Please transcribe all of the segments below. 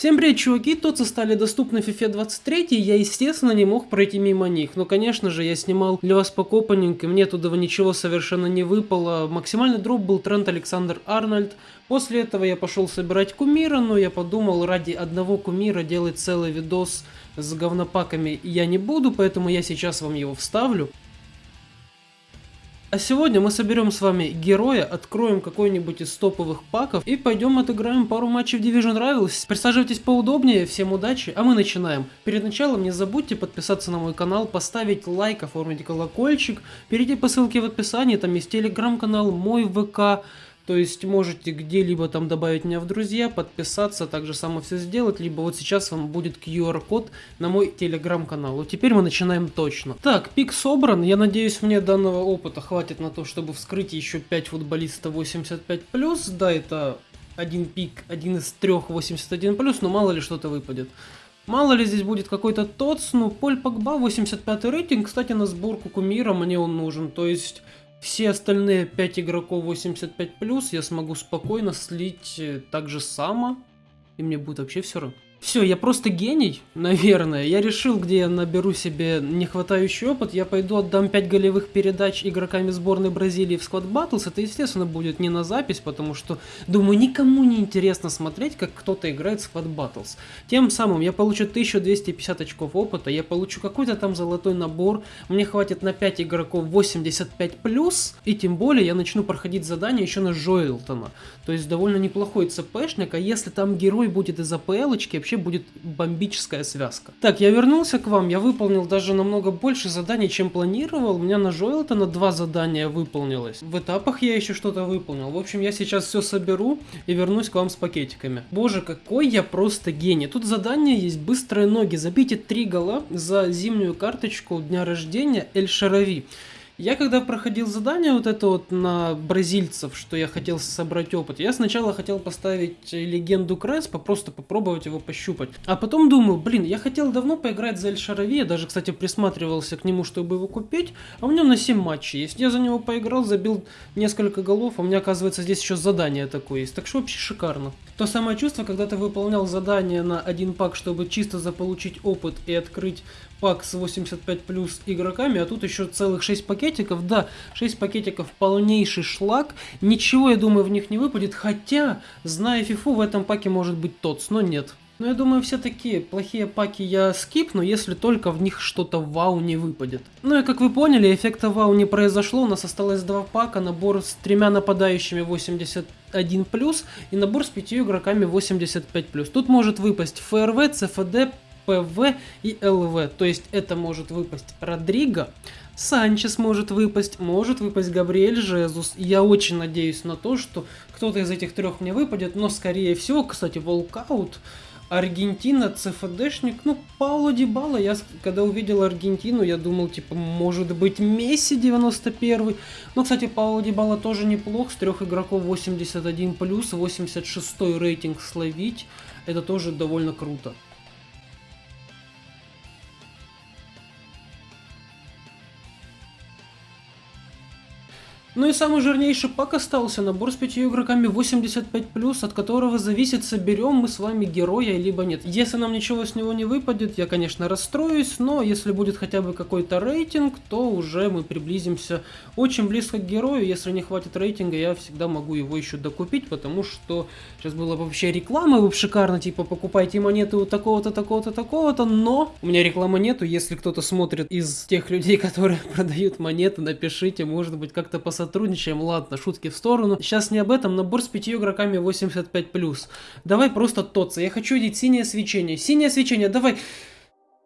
Всем привет, чуваки! Тоцы стали доступны в FIFA 23, и я, естественно, не мог пройти мимо них. Но, конечно же, я снимал для вас по копанинг, и мне туда ничего совершенно не выпало. Максимальный дроп был тренд Александр Арнольд. После этого я пошел собирать кумира, но я подумал, ради одного кумира делать целый видос с говнопаками я не буду, поэтому я сейчас вам его вставлю. А сегодня мы соберем с вами героя, откроем какой-нибудь из топовых паков и пойдем отыграем пару матчей в Division Rivals. Присаживайтесь поудобнее, всем удачи, а мы начинаем. Перед началом не забудьте подписаться на мой канал, поставить лайк, оформить колокольчик, перейти по ссылке в описании, там есть телеграм-канал, мой ВК, то есть можете где-либо там добавить меня в друзья, подписаться, так же само все сделать, либо вот сейчас вам будет QR-код на мой телеграм-канал. Вот теперь мы начинаем точно. Так, пик собран, я надеюсь мне данного опыта хватит на то, чтобы вскрыть еще 5 футболистов 85+. Да, это один пик, один из трех 81+, но мало ли что-то выпадет. Мало ли здесь будет какой-то ТОЦ, ну, Поль Погба, 85 рейтинг, кстати, на сборку кумира мне он нужен, то есть все остальные 5 игроков 85+, я смогу спокойно слить э, так же само, и мне будет вообще все равно. Все, я просто гений, наверное. Я решил, где я наберу себе нехватающий опыт, я пойду отдам 5 голевых передач игроками сборной Бразилии в Squad Battles. Это, естественно, будет не на запись, потому что, думаю, никому не интересно смотреть, как кто-то играет в Squad Battles. Тем самым я получу 1250 очков опыта, я получу какой-то там золотой набор, мне хватит на 5 игроков 85+, и тем более я начну проходить задания еще на Жоэлтона. То есть довольно неплохой ЦПшник, а если там герой будет из АПЛочки, вообще будет бомбическая связка. Так, я вернулся к вам, я выполнил даже намного больше заданий, чем планировал. У меня на Жоэлтона два задания выполнилось. В этапах я еще что-то выполнил. В общем, я сейчас все соберу и вернусь к вам с пакетиками. Боже, какой я просто гений. Тут задание есть быстрые ноги. Забейте три гола за зимнюю карточку дня рождения Эль Шарави. Я когда проходил задание вот это вот на бразильцев, что я хотел собрать опыт, я сначала хотел поставить легенду Креспа, просто попробовать его пощупать. А потом думаю, блин, я хотел давно поиграть за Эль я даже, кстати, присматривался к нему, чтобы его купить, а у него на 7 матчей есть. Я за него поиграл, забил несколько голов, а у меня, оказывается, здесь еще задание такое есть. Так что вообще шикарно. То самое чувство, когда ты выполнял задание на один пак, чтобы чисто заполучить опыт и открыть пак с 85 плюс игроками, а тут еще целых 6 пакетиков. Да, 6 пакетиков полнейший шлак. Ничего, я думаю, в них не выпадет. Хотя, зная фифу, в этом паке может быть ТОЦ, но нет. Но я думаю, все такие плохие паки я скипну, если только в них что-то вау не выпадет. Ну и как вы поняли, эффекта вау не произошло, у нас осталось два пака, набор с тремя нападающими 81+, и набор с пятью игроками 85+. Тут может выпасть ФРВ, ЦФД, ПВ и ЛВ. То есть это может выпасть Родриго, Санчес может выпасть, может выпасть Габриэль Жезус. Я очень надеюсь на то, что кто-то из этих трех мне выпадет, но скорее всего, кстати, walkout, Аргентина, ЦФДшник, ну, Пауло Дибала, я когда увидел Аргентину, я думал, типа, может быть, Месси 91 Ну, кстати, Пауло Дибала тоже неплох, с трех игроков 81+, плюс, 86 рейтинг словить, это тоже довольно круто. Ну и самый жирнейший пак остался, набор с пятью игроками 85+, от которого зависит, соберем мы с вами героя, либо нет. Если нам ничего с него не выпадет, я, конечно, расстроюсь, но если будет хотя бы какой-то рейтинг, то уже мы приблизимся очень близко к герою. Если не хватит рейтинга, я всегда могу его еще докупить, потому что сейчас была вообще реклама, вы шикарно, типа, покупайте монеты у такого-то, такого-то, такого-то, но у меня рекламы нету, если кто-то смотрит из тех людей, которые продают монеты, напишите, может быть, как-то посмотрите сотрудничаем, ладно, шутки в сторону. Сейчас не об этом, набор с пятью игроками 85+. Давай просто тоться, я хочу видеть синее свечение. Синее свечение, давай.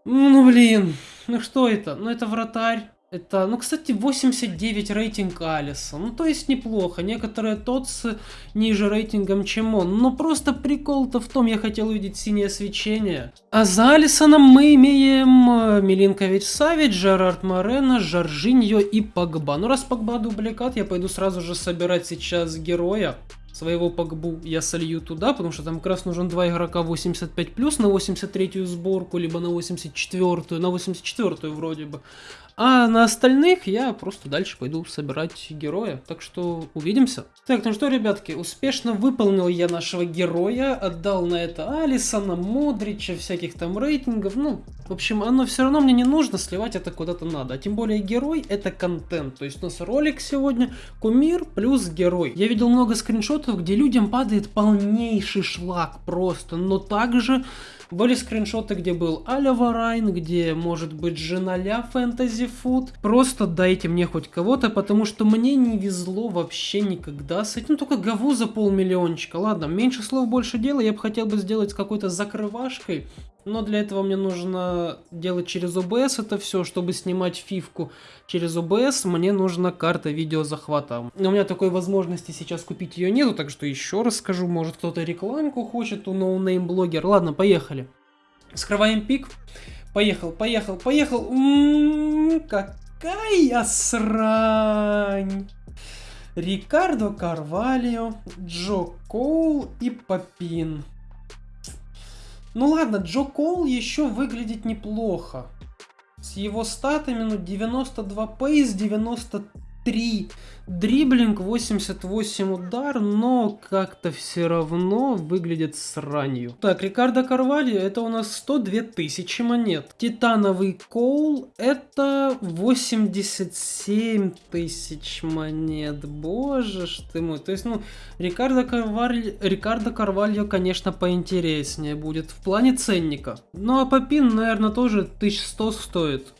Ну блин, ну что это? Ну это вратарь. Это, ну, кстати, 89 рейтинг Алиса. Ну, то есть неплохо. Некоторые ТОТС ниже рейтингом, чем он. Но просто прикол-то в том, я хотел увидеть синее свечение. А за Алисоном мы имеем э, Милинкович Савич, Жерард Морено, Жоржиньо и Погба. Ну, раз Погба дубликат, я пойду сразу же собирать сейчас героя. своего Погбу я солью туда, потому что там как раз нужен два игрока 85 плюс на 83-ю сборку, либо на 84-ю, на 84-ю вроде бы. А на остальных я просто дальше пойду собирать героя. Так что увидимся. Так, ну что, ребятки, успешно выполнил я нашего героя. Отдал на это Алисона, Модрича, всяких там рейтингов. Ну, в общем, оно все равно мне не нужно, сливать это куда-то надо. А тем более герой это контент. То есть у нас ролик сегодня кумир плюс герой. Я видел много скриншотов, где людям падает полнейший шлак просто. Но также были скриншоты, где был Аля Варайн, где может быть Женаля Фэнтези Фуд. Просто дайте мне хоть кого-то, потому что мне не везло вообще никогда с этим. Ну, только Гаву за полмиллиончика. Ладно, меньше слов, больше дела. Я бы хотел бы сделать с какой-то закрывашкой. Но для этого мне нужно делать через OBS это все, чтобы снимать фивку через OBS, мне нужна карта видеозахвата. Но у меня такой возможности сейчас купить ее нету, так что еще раз скажу, может кто-то рекламку хочет у noname блогер. Ладно, поехали. Вскрываем пик. Поехал, поехал, поехал. М-м-м, какая срань. Рикардо Карвалио, Джо Коул и Папин. Ну ладно, Джо Коул еще выглядит неплохо. С его статами, ну, 92 пейс, 93 Дриблинг 88 удар, но как-то все равно выглядит сранью. Так, Рикардо Карвальо это у нас 102 тысячи монет. Титановый Коул это 87 тысяч монет. Боже ж ты мой. То есть, ну, Рикардо Карвальо, Рикардо Карвальо, конечно, поинтереснее будет в плане ценника. Ну, а Попин, наверное, тоже 1100 стоит.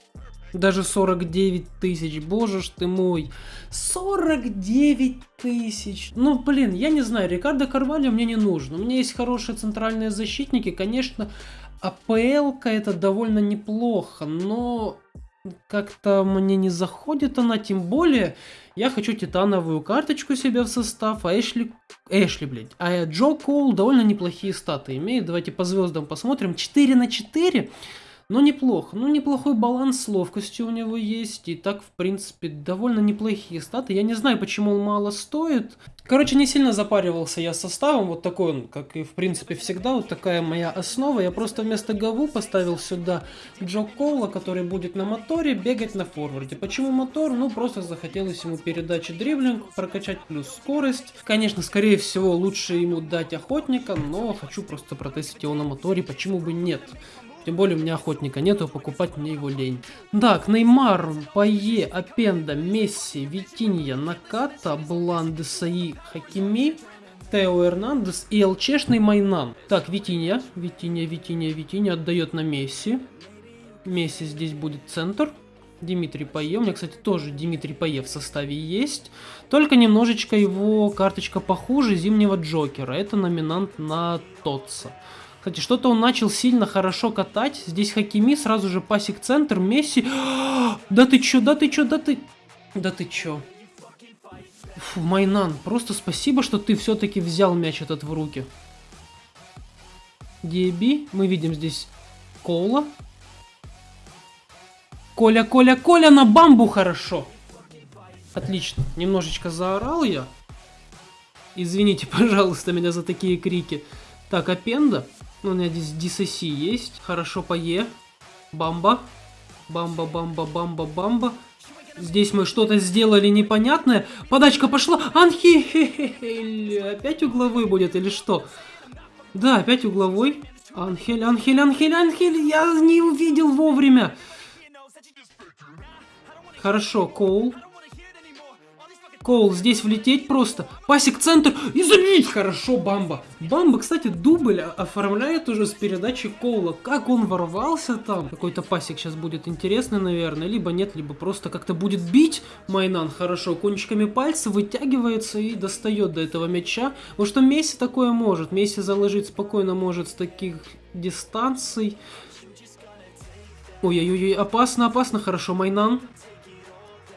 Даже 49 тысяч, боже ж ты мой. 49 тысяч. Ну, блин, я не знаю, Рикардо Карвалью мне не нужно. У меня есть хорошие центральные защитники, конечно, АПЛ-ка это довольно неплохо, но как-то мне не заходит она, тем более я хочу титановую карточку себе в состав, а Эшли... Эшли, блядь. А Джо Коул довольно неплохие статы имеет. Давайте по звездам посмотрим. 4 на 4 но неплохо. Ну, неплохой баланс с ловкостью у него есть. И так, в принципе, довольно неплохие статы. Я не знаю, почему он мало стоит. Короче, не сильно запаривался я составом. Вот такой он, как и, в принципе, всегда. Вот такая моя основа. Я просто вместо Гаву поставил сюда Джо Коула, который будет на моторе бегать на форварде. Почему мотор? Ну, просто захотелось ему передачи дриблинг, прокачать плюс скорость. Конечно, скорее всего, лучше ему дать охотника, но хочу просто протестить его на моторе. Почему бы нет? Тем более у меня охотника нету, покупать мне его лень. Так, Неймар, Пае, Апенда, Месси, Витинья, Наката, Бланды, Саи, Хакими, Тео Эрнандес и ЛЧшный Майнан. Так, Витинья, Витинья, Витинья, Витинья отдает на Месси. Месси здесь будет центр. Дмитрий Пае. У меня, кстати, тоже Дмитрий Пае в составе есть. Только немножечко его карточка похуже Зимнего Джокера. Это номинант на Тотса. Кстати, что-то он начал сильно хорошо катать. Здесь Хакими, сразу же пасик центр, Месси. Да ты чё, да ты чё, да ты... Да ты чё? Фу, Майнан, просто спасибо, что ты все-таки взял мяч этот в руки. Диэби, мы видим здесь Кола. Коля, Коля, Коля на бамбу хорошо. Отлично, немножечко заорал я. Извините, пожалуйста, меня за такие крики. Так, Апенда. Ну, у меня здесь DCC есть. Хорошо по Е. Бамба. Бамба, бамба, бамба, бамба. Здесь мы что-то сделали непонятное. Подачка пошла. Анхель. Опять угловой будет или что? Да, опять угловой. Анхель, Анхель, Анхель, Анхель. Я не увидел вовремя. Хорошо, Коул. Коул, здесь влететь просто. Пасик центр и забить. Хорошо, Бамба. Бамба, кстати, дубль оформляет уже с передачи Коула. Как он ворвался там? Какой-то пасик сейчас будет интересный, наверное. Либо нет, либо просто как-то будет бить Майнан хорошо. Кончиками пальца вытягивается и достает до этого мяча. Вот что Месси такое может. Месси заложить спокойно может с таких дистанций. Ой-ой-ой, опасно, опасно, хорошо, Майнан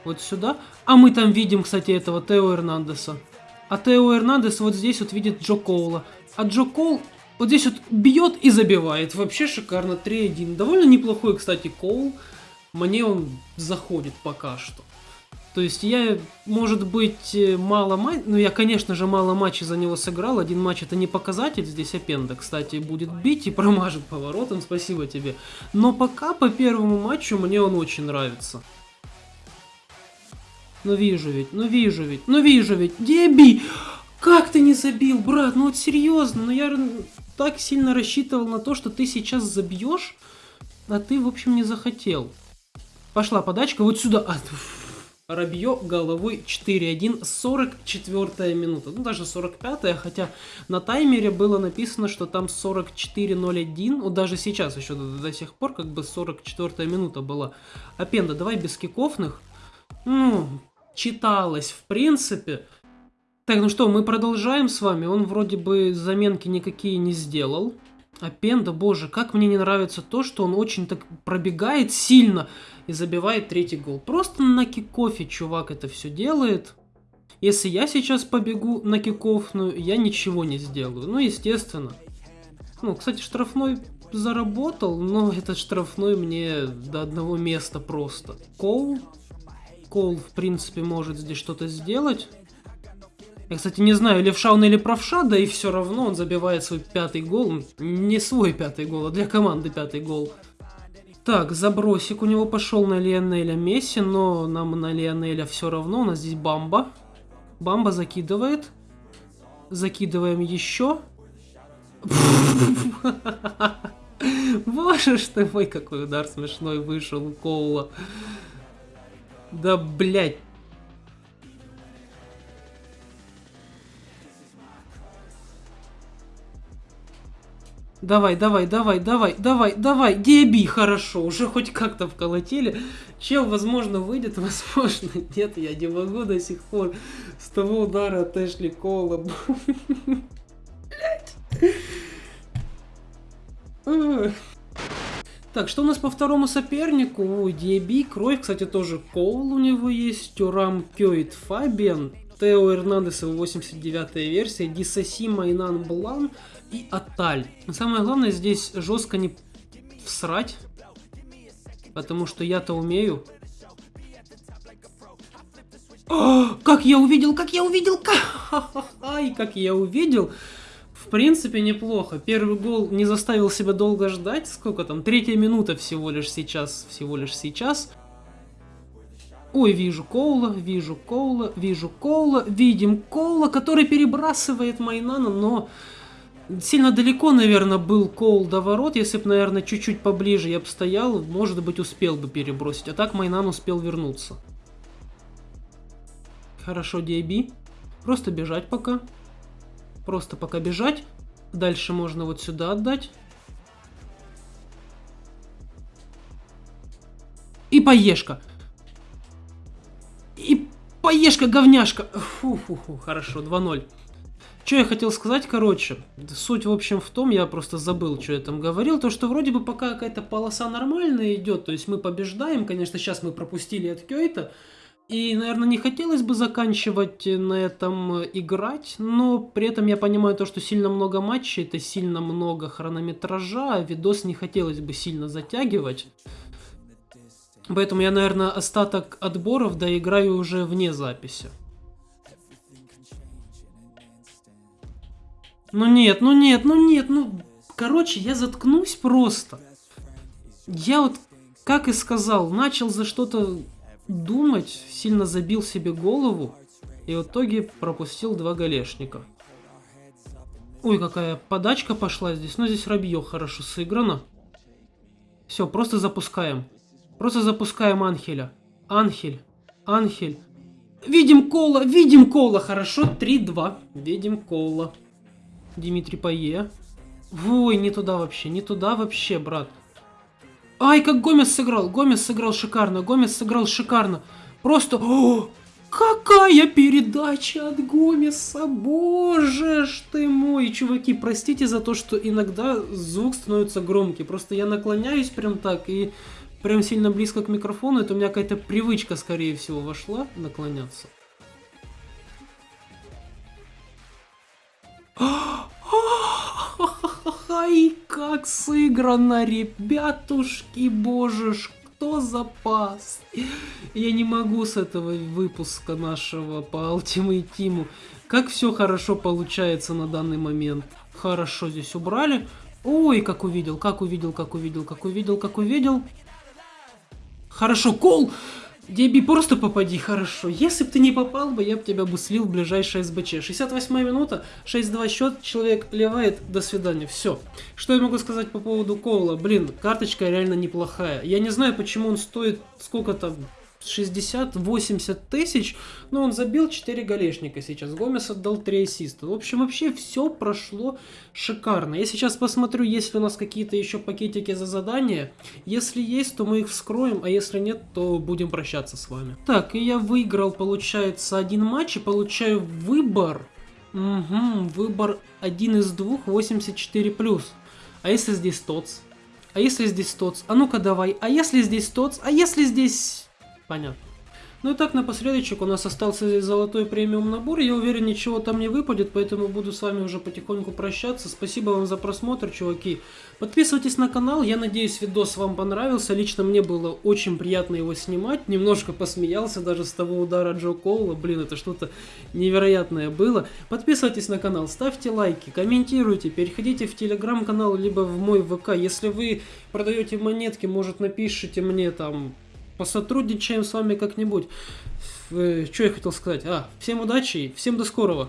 вот сюда. А мы там видим, кстати, этого Тео Эрнандеса. А Тео Эрнандес вот здесь вот видит Джо Коула. А Джо Коул вот здесь вот бьет и забивает. Вообще шикарно. 3-1. Довольно неплохой, кстати, Коул. Мне он заходит пока что. То есть я, может быть, э, мало матчей, ну я, конечно же, мало матчей за него сыграл, один матч это не показатель, здесь Апенда, кстати, будет бить и промажет поворотом, спасибо тебе. Но пока по первому матчу мне он очень нравится. Ну вижу ведь, ну вижу ведь, ну вижу ведь, Деби! Как ты не забил, брат? Ну вот серьезно, ну я так сильно рассчитывал на то, что ты сейчас забьешь, а ты, в общем, не захотел. Пошла подачка вот сюда. А, Рабье головой 4-1, 44 минута. Ну, даже 45-я, хотя на таймере было написано, что там 44-0-1. Вот даже сейчас еще до, до сих пор как бы 44-я минута была. Апенда, давай без кикофных. Ну, читалось в принципе. Так, ну что, мы продолжаем с вами. Он вроде бы заменки никакие не сделал. А Пенда, боже, как мне не нравится то, что он очень так пробегает сильно и забивает третий гол. Просто на кикофе чувак это все делает. Если я сейчас побегу на кикофную, я ничего не сделаю. Ну, естественно. Ну, кстати, штрафной заработал, но этот штрафной мне до одного места просто. Коул. Коул, в принципе, может здесь что-то сделать. Я, кстати, не знаю, левша он или правша, да и все равно он забивает свой пятый гол. Не свой пятый гол, а для команды пятый гол. Так, забросик у него пошел на Лионеля Месси, но нам на Лионеля все равно. У нас здесь Бамба. Бамба закидывает. Закидываем еще. Боже ж ты мой, какой удар смешной вышел у Коула. Да, блядь. Давай, давай, давай, давай, давай, давай, деби, хорошо, уже хоть как-то вколотили. Чел, возможно, выйдет, возможно, нет, я не могу до сих пор с того удара от Эшли Коула. Так, что у нас по второму сопернику? Ой, Диаби, Кровь, кстати, тоже Коул у него есть, Тюрам Кёйт Фабиан, Тео Эрнандес, 89 версия, Дисаси Майнан Блан, и Аталь. Но самое главное здесь жестко не всрать, потому что я-то умею. О, как я увидел, как я увидел, как... Ай, как я увидел. В принципе, неплохо. Первый гол не заставил себя долго ждать. Сколько там? Третья минута всего лишь сейчас. Всего лишь сейчас. Ой, вижу Коула, вижу Коула, вижу Коула. Видим Коула, который перебрасывает Майнана, но Сильно далеко, наверное, был Коул до ворот. Если бы, наверное, чуть-чуть поближе я бы стоял, может быть, успел бы перебросить. А так Майнан успел вернуться. Хорошо, Диаби. Просто бежать пока. Просто пока бежать. Дальше можно вот сюда отдать. И поешка. И поешка, говняшка. Фу-фу-фу, хорошо, 2-0. Что я хотел сказать, короче, суть, в общем, в том, я просто забыл, что я там говорил, то, что вроде бы пока какая-то полоса нормальная идет, то есть мы побеждаем, конечно, сейчас мы пропустили от Кёйта, и, наверное, не хотелось бы заканчивать на этом играть, но при этом я понимаю то, что сильно много матчей, это сильно много хронометража, а видос не хотелось бы сильно затягивать. Поэтому я, наверное, остаток отборов доиграю уже вне записи. Ну нет, ну нет, ну нет, ну... Короче, я заткнусь просто. Я вот, как и сказал, начал за что-то думать, сильно забил себе голову, и в итоге пропустил два голешника. Ой, какая подачка пошла здесь. Ну, здесь Рабье хорошо сыграно. Все, просто запускаем. Просто запускаем Анхеля. Анхель. Анхель. Видим Кола, видим Кола. Хорошо, 3-2. Видим Кола. Дмитрий Пае. Ой, не туда вообще, не туда вообще, брат. Ай, как Гомес сыграл. Гомес сыграл шикарно. Гомес сыграл шикарно. Просто... О, какая передача от Гомеса. Боже ж ты мой. Чуваки, простите за то, что иногда звук становится громкий. Просто я наклоняюсь прям так и прям сильно близко к микрофону. Это у меня какая-то привычка, скорее всего, вошла наклоняться. Ай, как сыграно, ребятушки, божешки что за пас? Я не могу с этого выпуска нашего по Ultimate Team. Как все хорошо получается на данный момент. Хорошо здесь убрали. Ой, как увидел, как увидел, как увидел, как увидел, как увидел. Хорошо, кол! Деби, просто попади, хорошо. Если бы ты не попал бы, я бы тебя бы слил в ближайшее СБЧ. 68 минута, 6-2 счет, человек ливает, до свидания, все. Что я могу сказать по поводу Коула? Блин, карточка реально неплохая. Я не знаю, почему он стоит сколько там, 60-80 тысяч, но он забил 4 голешника сейчас. Гомес отдал 3 ассиста. В общем, вообще все прошло шикарно. Я сейчас посмотрю, есть ли у нас какие-то еще пакетики за задания. Если есть, то мы их вскроем, а если нет, то будем прощаться с вами. Так, и я выиграл, получается, один матч и получаю выбор. Угу, выбор один из двух, 84+. А если здесь ТОЦ? А если здесь ТОЦ? А ну-ка давай. А если здесь ТОЦ? А если здесь... Понятно. Ну и так, напоследочек у нас остался здесь золотой премиум набор. Я уверен, ничего там не выпадет, поэтому буду с вами уже потихоньку прощаться. Спасибо вам за просмотр, чуваки. Подписывайтесь на канал, я надеюсь, видос вам понравился. Лично мне было очень приятно его снимать. Немножко посмеялся даже с того удара Джо Коула. Блин, это что-то невероятное было. Подписывайтесь на канал, ставьте лайки, комментируйте, переходите в телеграм-канал, либо в мой ВК. Если вы продаете монетки, может напишите мне там посотрудничаем с вами как-нибудь. Что я хотел сказать? А, всем удачи всем до скорого.